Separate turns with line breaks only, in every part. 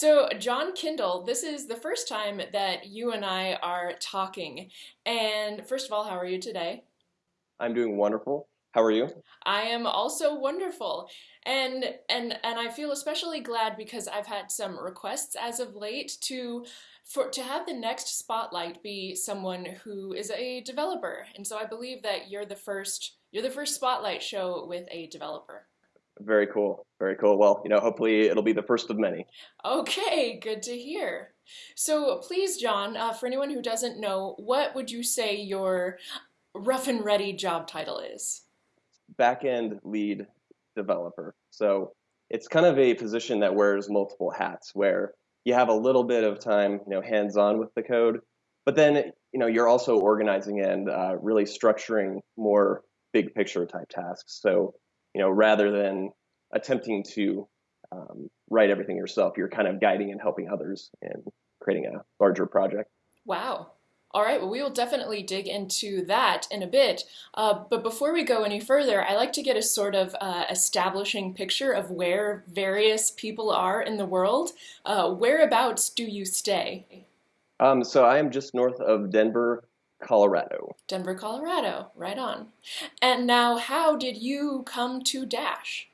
So, John Kindle, this is the first time that you and I are talking. And first of all, how are you today?
I'm doing wonderful. How are you?
I am also wonderful. And and and I feel especially glad because I've had some requests as of late to for to have the next spotlight be someone who is a developer. And so I believe that you're the first you're the first spotlight show with a developer.
Very cool. Very cool. Well, you know, hopefully it'll be the first of many.
Okay, good to hear. So please, John, uh, for anyone who doesn't know, what would you say your rough and ready job title is?
Backend lead developer. So it's kind of a position that wears multiple hats where you have a little bit of time, you know, hands-on with the code, but then, you know, you're also organizing and uh, really structuring more big picture type tasks. So you know, rather than attempting to um, write everything yourself, you're kind of guiding and helping others in creating a larger project.
Wow. All right, well, we will definitely dig into that in a bit. Uh, but before we go any further, I like to get a sort of uh, establishing picture of where various people are in the world. Uh, whereabouts do you stay?
Um, so I am just north of Denver, Colorado.
Denver, Colorado, right on. And now, how did you come to Dash?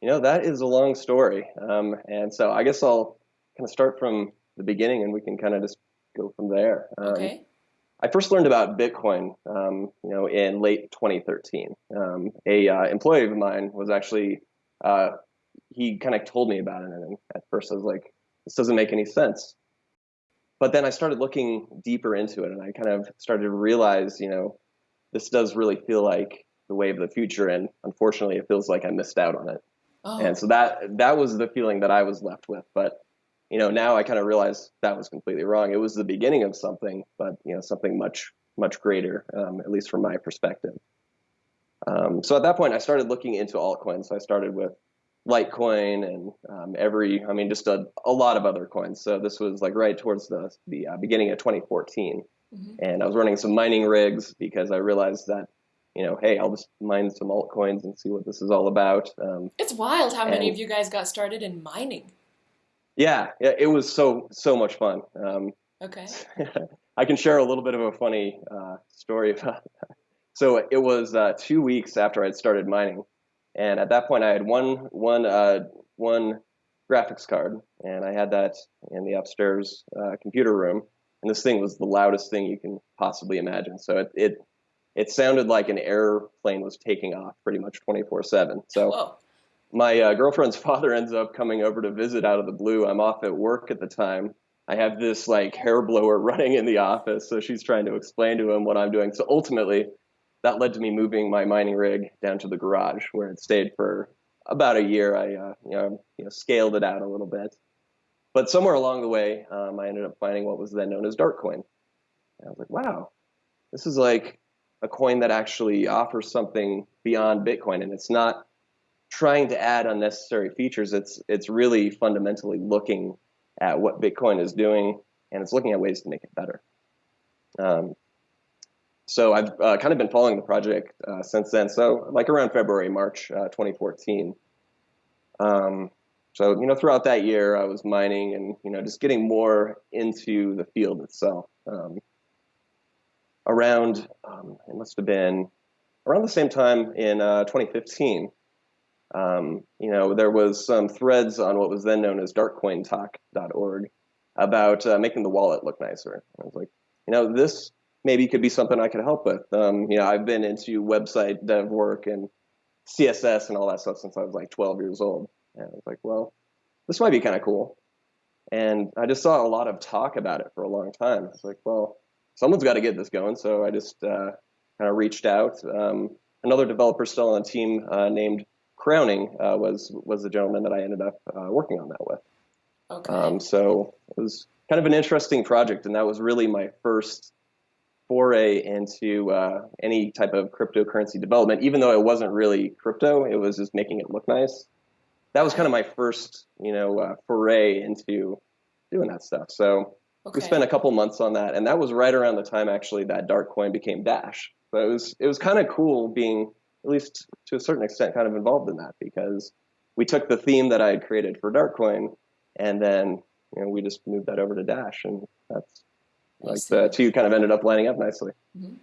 You know, that is a long story. Um, and so I guess I'll kind of start from the beginning and we can kind of just go from there.
Um, okay.
I first learned about Bitcoin, um, you know, in late 2013. Um, a uh, employee of mine was actually, uh, he kind of told me about it, and at first I was like, "This doesn't make any sense." But then I started looking deeper into it and I kind of started to realize, you know, this does really feel like the wave of the future and unfortunately it feels like I missed out on it. Oh. And so that that was the feeling that I was left with. But you know, now I kind of realize that was completely wrong. It was the beginning of something, but you know, something much much greater, um, at least from my perspective. Um, so at that point, I started looking into altcoins. So I started with Litecoin and um, every, I mean, just a, a lot of other coins. So this was like right towards the, the uh, beginning of 2014. Mm-hmm. And I was running some mining rigs because I realized that, you know, hey, I'll just mine some altcoins and see what this is all about. Um,
it's wild how many of you guys got started in mining.
Yeah, yeah, it was so so much fun. Um,
okay.
I can share a little bit of a funny uh, story about that. So it was uh, two weeks after I'd started mining. And at that point, I had one one uh, one graphics card, and I had that in the upstairs uh, computer room. And this thing was the loudest thing you can possibly imagine. So it it, it sounded like an airplane was taking off pretty much 24/7. So.
Whoa.
My uh, girlfriend's father ends up coming over to visit out of the blue. I'm off at work at the time. I have this like hair blower running in the office, so she's trying to explain to him what I'm doing. So ultimately, that led to me moving my mining rig down to the garage where it stayed for about a year. I uh, you, know, you know scaled it out a little bit, but somewhere along the way, um, I ended up finding what was then known as Darkcoin. And I was like, wow, this is like a coin that actually offers something beyond Bitcoin, and it's not trying to add unnecessary features. It's it's really fundamentally looking at what Bitcoin is doing, and it's looking at ways to make it better. Um, so I've uh, kind of been following the project uh, since then. So like around February, March uh, 2014. Um, so you know, throughout that year, I was mining and you know just getting more into the field itself. Um, around um, it must have been around the same time in uh, 2015. Um, you know, there was some threads on what was then known as darkcointalk.org about uh, making the wallet look nicer. I was like, you know, this maybe it could be something I could help with. Um, you know, I've been into website dev work and CSS and all that stuff since I was like 12 years old. And I was like, well, this might be kind of cool. And I just saw a lot of talk about it for a long time. It's like, well, someone's got to get this going. So I just uh, kind of reached out. Um, another developer still on the team uh, named Crowning uh, was was the gentleman that I ended up uh, working on that with.
Okay. Um,
so it was kind of an interesting project, and that was really my first foray into uh, any type of cryptocurrency development, even though it wasn't really crypto, it was just making it look nice. That was kind of my first, you know, uh, foray into doing that stuff. So okay. we spent a couple months on that, and that was right around the time actually that Darkcoin became Dash. So it was it was kind of cool being at least to a certain extent kind of involved in that because we took the theme that I had created for Darkcoin, and then you know we just moved that over to Dash, and that's like the two kind of ended up lining up nicely.
Mm-hmm.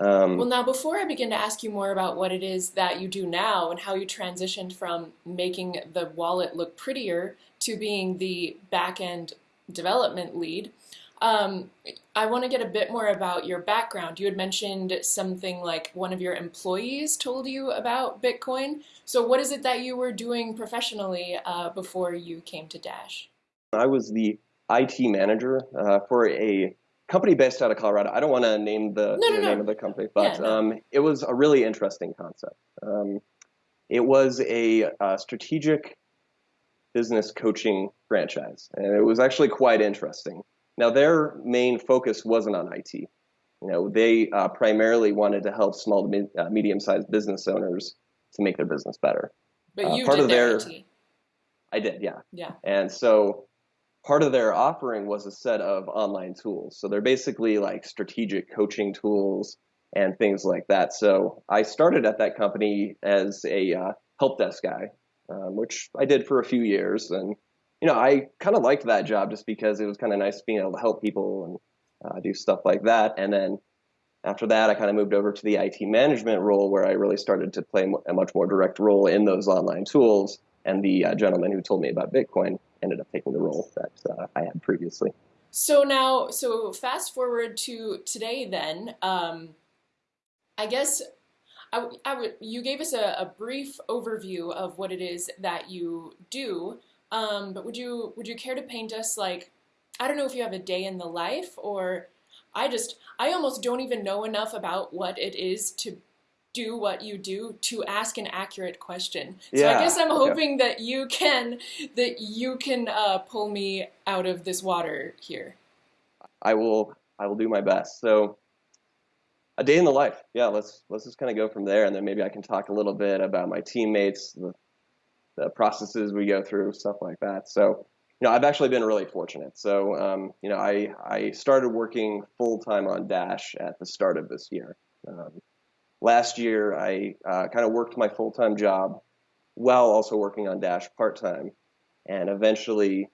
Um, well, now before I begin to ask you more about what it is that you do now and how you transitioned from making the wallet look prettier to being the back end development lead, um, I want to get a bit more about your background. You had mentioned something like one of your employees told you about Bitcoin. So, what is it that you were doing professionally uh, before you came to Dash?
I was the IT manager uh, for a company based out of Colorado. I don't want to name the,
no, no, no.
name of the company, but
yeah,
um, it was a really interesting concept. Um, it was a, a, strategic business coaching franchise, and it was actually quite interesting. Now, their main focus wasn't on IT. You know, they uh, primarily wanted to help small to uh, medium-sized business owners to make their business better.
But uh, you part did of their, IT.
I did, yeah.
Yeah.
And so part of their offering was a set of online tools. So they're basically like strategic coaching tools and things like that. So I started at that company as a uh, help desk guy, um, which I did for a few years, and you know, I kind of liked that job just because it was kind of nice being able to help people and uh, do stuff like that. And then after that, I kind of moved over to the IT management role where I really started to play a much more direct role in those online tools. And the uh, gentleman who told me about Bitcoin ended up taking the role that uh, I had previously.
So now, so fast forward to today, then. Um, I guess I, I would, you gave us a, a brief overview of what it is that you do. Um, but would you would you care to paint us like I don't know if you have a day in the life or I just I almost don't even know enough about what it is to do what you do to ask an accurate question. So
yeah,
I guess I'm
okay.
hoping that you can that you can uh, pull me out of this water here.
I will I will do my best. So a day in the life. Yeah, let's let's just kind of go from there, and then maybe I can talk a little bit about my teammates, the the processes we go through, stuff like that. So, you know, I've actually been really fortunate. So, um, you know, I, I started working full time on Dash at the start of this year. Um, last year, I uh, kind of worked my full time job while also working on Dash part time. And eventually,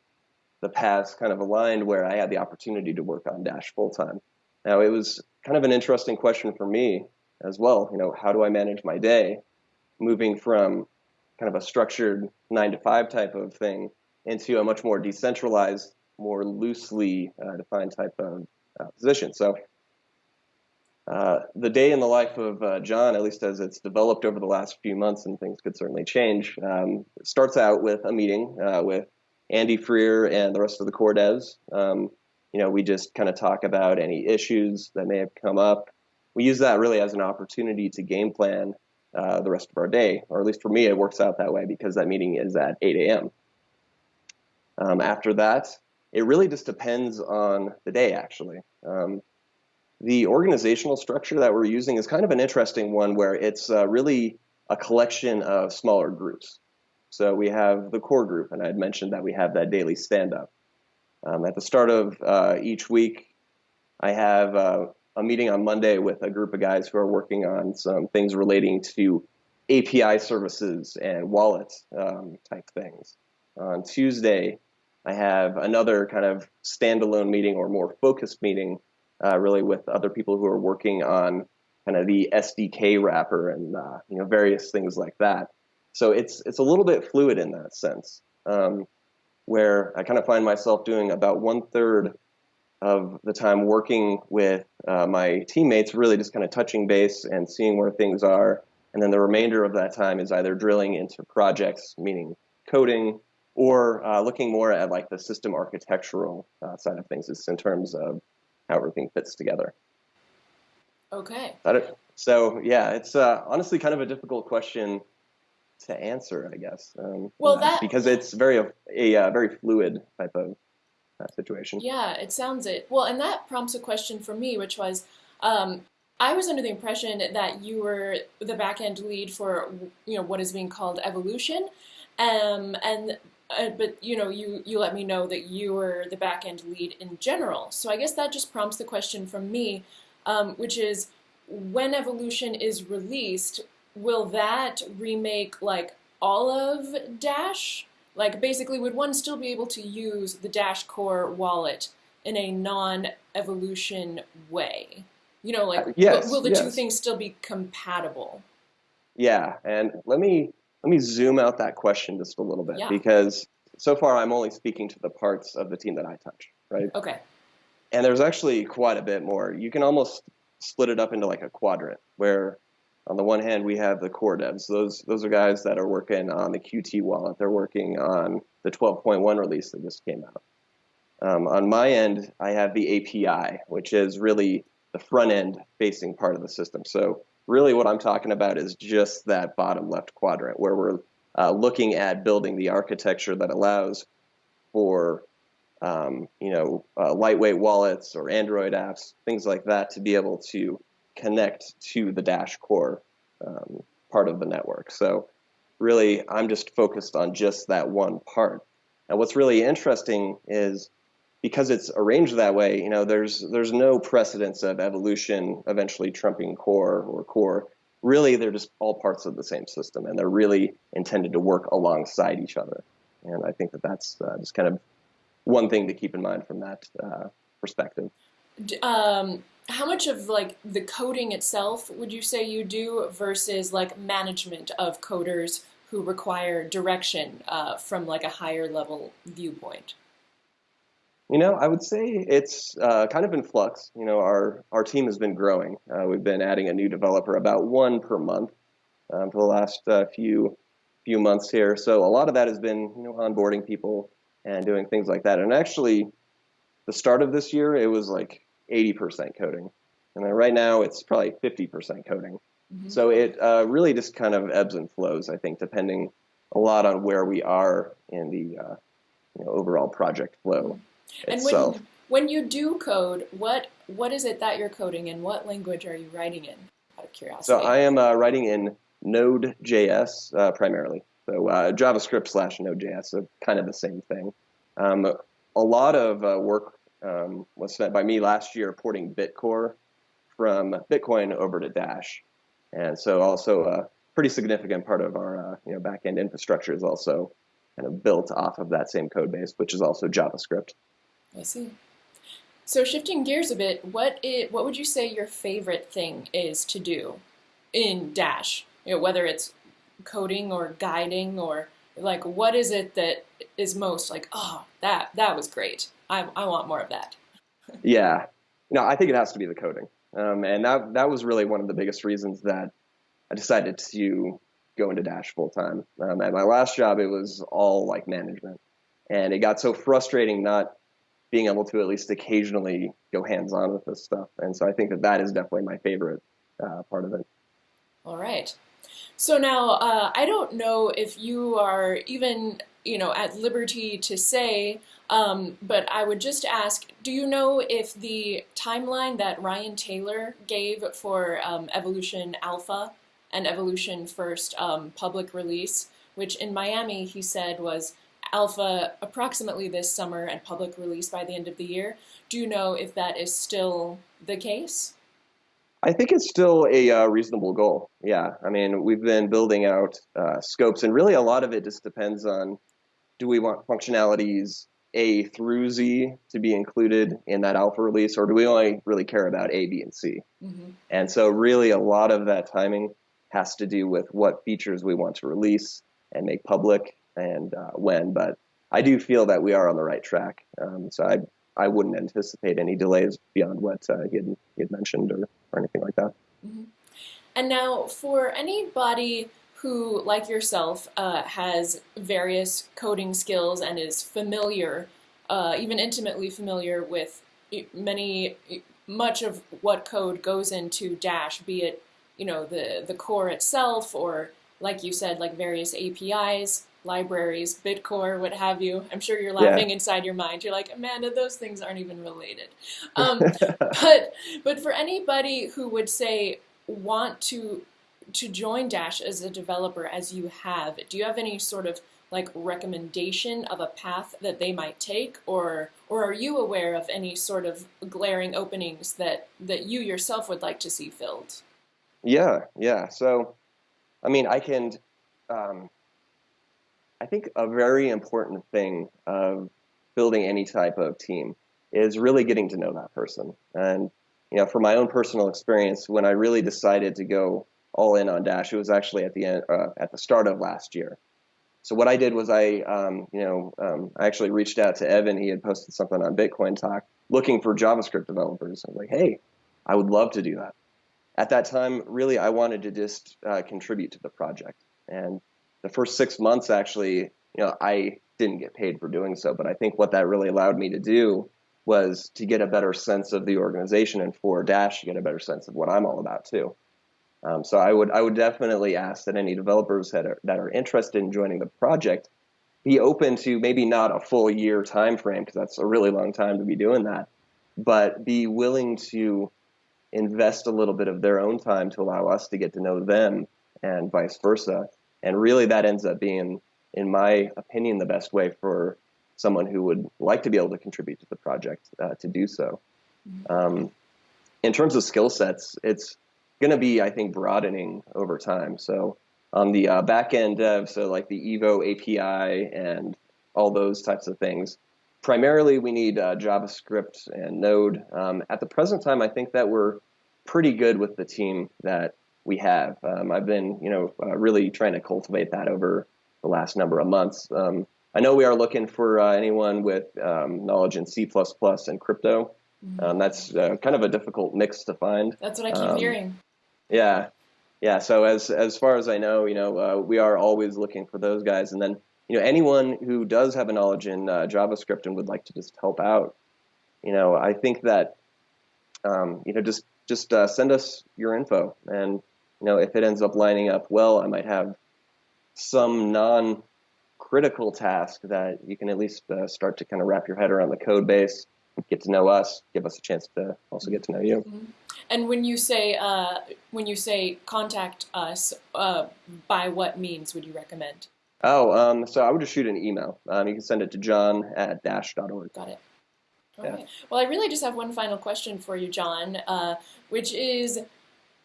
the paths kind of aligned where I had the opportunity to work on Dash full time. Now, it was kind of an interesting question for me as well. You know, how do I manage my day moving from kind of a structured nine to five type of thing into a much more decentralized, more loosely uh, defined type of uh, position. So uh, the day in the life of uh, John, at least as it's developed over the last few months, and things could certainly change, um, starts out with a meeting uh, with Andy Freer and the rest of the core devs. Um, you know, we just kind of talk about any issues that may have come up. We use that really as an opportunity to game plan uh, the rest of our day, or at least for me, it works out that way because that meeting is at 8 a.m. Um, after that, it really just depends on the day, actually. Um, the organizational structure that we're using is kind of an interesting one where it's uh, really a collection of smaller groups. So we have the core group, and I had mentioned that we have that daily stand up. Um, at the start of uh, each week, I have uh, a meeting on Monday with a group of guys who are working on some things relating to API services and wallet um, type things. On Tuesday, I have another kind of standalone meeting or more focused meeting, uh, really with other people who are working on kind of the SDK wrapper and uh, you know various things like that. So it's it's a little bit fluid in that sense, um, where I kind of find myself doing about one third of the time working with uh, my teammates, really just kind of touching base and seeing where things are. And then the remainder of that time is either drilling into projects, meaning coding, or uh, looking more at like the system architectural uh, side of things, just in terms of how everything fits together.
Okay.
So yeah, it's uh, honestly kind of a difficult question to answer, I guess. Um,
well, that
because it's very a, a, a very fluid type of that situation.
Yeah, it sounds it. Well, and that prompts a question for me, which was, um, I was under the impression that you were the back end lead for you know what is being called evolution, um, and uh, but you know you you let me know that you were the back end lead in general. So I guess that just prompts the question from me, um, which is when evolution is released, will that remake like all of Dash? Like basically, would one still be able to use the Dash Core wallet in a non-evolution way? You know, like
uh, yes,
will, will the
yes.
two things still be compatible?
Yeah, and let me let me zoom out that question just a little bit
yeah.
because so far I'm only speaking to the parts of the team that I touch, right?
Okay.
And there's actually quite a bit more. You can almost split it up into like a quadrant where on the one hand we have the core devs. Those those are guys that are working on the Qt wallet. They're working on the 12.1 release that just came out. Um, on my end, I have the API, which is really the front end facing part of the system. So really what I'm talking about is just that bottom left quadrant where we're uh, looking at building the architecture that allows for um, you know uh, lightweight wallets or Android apps, things like that, to be able to connect to the Dash core um, part of the network. So really, I'm just focused on just that one part. And what's really interesting is because it's arranged that way, you know, there's there's no precedence of evolution eventually trumping core or core. Really, they're just all parts of the same system, and they're really intended to work alongside each other. And I think that that's uh, just kind of one thing to keep in mind from that uh, perspective.
Um, how much of like the coding itself would you say you do versus like management of coders who require direction uh, from like a higher level viewpoint?
You know, I would say it's uh, kind of in flux. You know, our our team has been growing. Uh, we've been adding a new developer, about one per month, um, for the last uh, few few months here. So a lot of that has been, you know, onboarding people and doing things like that. And actually, the start of this year, it was like 80% coding, and then right now it's probably 50% coding. Mm-hmm. So it uh, really just kind of ebbs and flows. I think depending a lot on where we are in the uh, you know, overall project flow.
And
itself.
when when you do code, what what is it that you're coding in? What language are you writing in? Out of curiosity.
So I am uh, writing in Node.js uh, primarily. So uh, JavaScript slash Node.js, so kind of the same thing. Um, a lot of uh, work um, was spent by me last year porting Bitcore from Bitcoin over to Dash, and so also a pretty significant part of our uh, you know backend infrastructure is also kind of built off of that same code base, which is also JavaScript.
I see. So shifting gears a bit, what is, what would you say your favorite thing is to do in Dash? You know, whether it's coding or guiding or like what is it that is most like, oh, that that was great. I I want more of that.
yeah. No, I think it has to be the coding. Um, and that that was really one of the biggest reasons that I decided to go into Dash full time. Um, at my last job, it was all like management, and it got so frustrating not being able to at least occasionally go hands on with this stuff. And so I think that that is definitely my favorite uh, part of it.
All right. So now uh, I don't know if you are even you know at liberty to say, um, but I would just ask: Do you know if the timeline that Ryan Taylor gave for um, Evolution Alpha and Evolution First um, public release, which in Miami he said was alpha approximately this summer and public release by the end of the year. Do you know if that is still the case?
I think it's still a uh, reasonable goal. Yeah, I mean, we've been building out uh, scopes, and really a lot of it just depends on do we want functionalities A through Z to be included in that alpha release, or do we only really care about A, B, and C? Mm-hmm. And so, really, a lot of that timing has to do with what features we want to release and make public and uh, when. But I do feel that we are on the right track. Um, so I I wouldn't anticipate any delays beyond what uh, he, had, he had mentioned or, or anything like that. Mm-hmm.
And now, for anybody who, like yourself, uh, has various coding skills and is familiar, uh, even intimately familiar with many, much of what code goes into Dash, be it you know the the core itself or like you said, like various APIs libraries, Bitcore, what have you. I'm sure you're laughing yeah. inside your mind. You're like, Amanda, those things aren't even related. Um, but but for anybody who would say want to to join Dash as a developer, as you have, do you have any sort of like recommendation of a path that they might take, or or are you aware of any sort of glaring openings that that you yourself would like to see filled?
Yeah, yeah. So, I mean, I can. Um, I think a very important thing of building any type of team is really getting to know that person. And you know, from my own personal experience, when I really decided to go all in on Dash, it was actually at the end, uh, at the start of last year. So what I did was I, um, you know, um, I actually reached out to Evan. He had posted something on Bitcoin Talk looking for JavaScript developers. I was like, hey, I would love to do that. At that time, really, I wanted to just uh, contribute to the project. And the first six months, actually, you know, I didn't get paid for doing so. But I think what that really allowed me to do was to get a better sense of the organization and for Dash to get a better sense of what I'm all about too. Um, so I would I would definitely ask that any developers that are, that are interested in joining the project be open to maybe not a full year time frame because that's a really long time to be doing that, but be willing to invest a little bit of their own time to allow us to get to know them and vice versa. And really, that ends up being, in my opinion, the best way for someone who would like to be able to contribute to the project uh, to do so. Mm-hmm. Um, in terms of skill sets, it's going to be, I think, broadening over time. So on the uh, back end dev, so like the Evo API and all those types of things, primarily we need uh, JavaScript and Node. Um, at the present time, I think that we're pretty good with the team that we have. Um, I've been, you know, uh, really trying to cultivate that over the last number of months. Um, I know we are looking for uh, anyone with um, knowledge in C++ and crypto. Mm-hmm. Um, that's uh, kind of a difficult mix to find.
That's what I keep um, hearing.
Yeah, yeah. So as as far as I know, you know, uh, we are always looking for those guys, and then you know anyone who does have a knowledge in uh, JavaScript and would like to just help out, you know, I think that um, you know just just uh, send us your info, and you know if it ends up lining up well, I might have some non critical task that you can at least uh, start to kind of wrap your head around the code base, get to know us, give us a chance to also get to know you. Mm-hmm.
And when you say uh, when you say contact us, uh, by what means would you recommend?
Oh, um, so I would just shoot an email. Um, you can send it to john at dash.org.
Got it. Okay. Yeah. Well, I really just have one final question for you, John, uh, which is,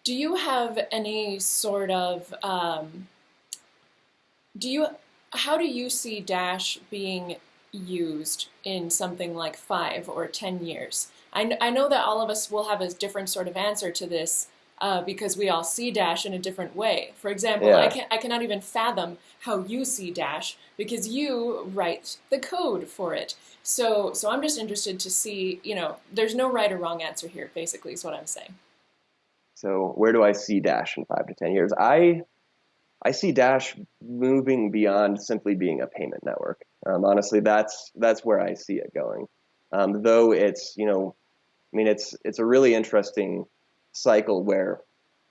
do you have any sort of um, do you how do you see Dash being used in something like five or ten years? I, I know that all of us will have a different sort of answer to this uh, because we all see Dash in a different way. For example, yeah. I, can, I cannot even fathom how you see Dash because you write the code for it. So, so I'm just interested to see, you know, there's no right or wrong answer here, basically, is what I'm saying.
So, where do I see Dash in five to 10 years? I I see Dash moving beyond simply being a payment network. Um, honestly, that's that's where I see it going. Um, though it's you know, I mean it's it's a really interesting cycle where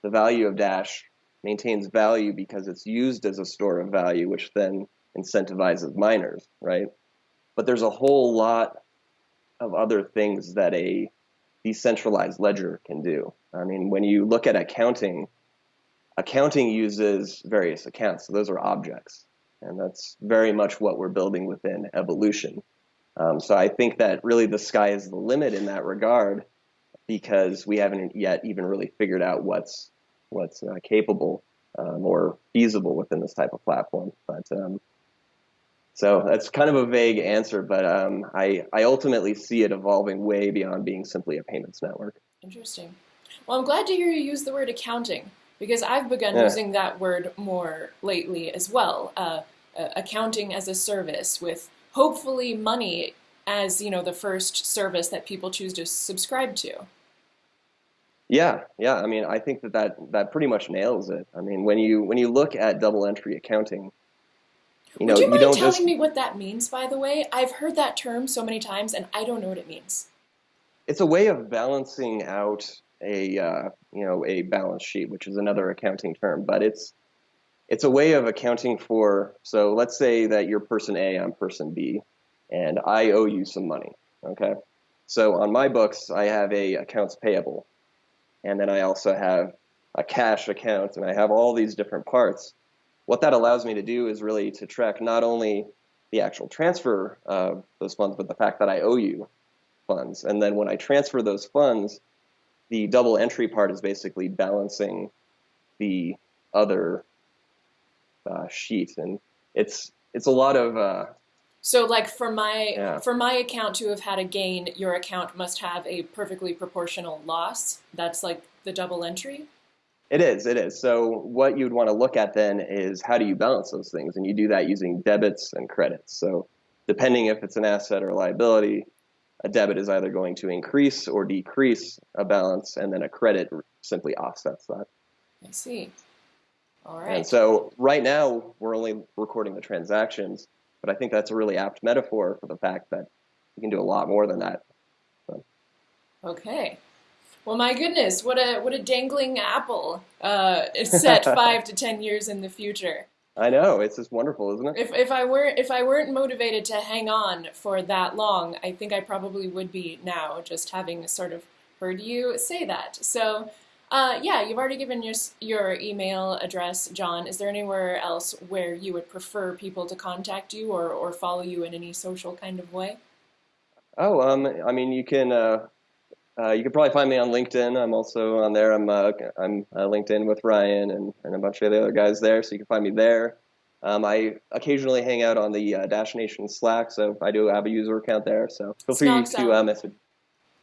the value of Dash maintains value because it's used as a store of value, which then incentivizes miners, right? But there's a whole lot of other things that a decentralized ledger can do. I mean, when you look at accounting accounting uses various accounts. So those are objects. And that's very much what we're building within evolution. Um, so I think that really the sky is the limit in that regard because we haven't yet even really figured out what's what's uh, capable um, or feasible within this type of platform. But um, so that's kind of a vague answer, but um, I, I ultimately see it evolving way beyond being simply a payments network.
Interesting. Well, I'm glad to hear you use the word accounting because I've begun yeah. using that word more lately as well. Uh, uh, accounting as a service with hopefully money as you know the first service that people choose to subscribe to.
Yeah, yeah. I mean, I think that that, that pretty much nails it. I mean, when you when you look at double entry accounting,
you know, Would you, mind you don't telling just... me what that means? By the way, I've heard that term so many times, and I don't know what it means.
It's a way of balancing out a uh, you know a balance sheet, which is another accounting term, but it's it's a way of accounting for. So let's say that you're person A, I'm person B, and I owe you some money. Okay, so on my books I have a accounts payable, and then I also have a cash account, and I have all these different parts. What that allows me to do is really to track not only the actual transfer of those funds, but the fact that I owe you funds. And then when I transfer those funds, the double entry part is basically balancing the other uh, sheet, and it's it's a lot of uh,
So like for my
Yeah.
for my account to have had a gain, your account must have a perfectly proportional loss. That's like the double entry.
It is, it is. So what you'd want to look at then is how do you balance those things? And you do that using debits and credits. So depending if it's an asset or a liability, a debit is either going to increase or decrease a balance, and then a credit simply offsets that.
I see. All right.
And so right now we're only recording the transactions, but I think that's a really apt metaphor for the fact that you can do a lot more than that.
Okay. Well, my goodness, what a what a dangling apple uh, set five to ten years in the future.
I know, it's just wonderful, isn't it?
If if I weren't if I weren't motivated to hang on for that long, I think I probably would be now, just having sort of heard you say that. So, uh, yeah, you've already given your your email address, John. Is there anywhere else where you would prefer people to contact you or or follow you in any social kind of way?
Oh, um, I mean, you can uh, uh, you can probably find me on LinkedIn. I'm also on there. I'm uh, I'm uh, LinkedIn with Ryan and, and a bunch of the other guys there, so you can find me there. Um, I occasionally hang out on the uh, Dash Nation Slack, so I do have a user account there. So feel free
Snog
to uh, message.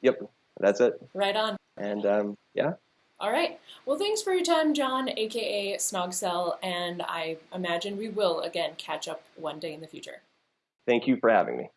Yep, that's it.
Right on.
And um, yeah,
All right. Well, thanks for your time, John, aka Snogcel, and I imagine we will again catch up one day in the future.
thank you for having me.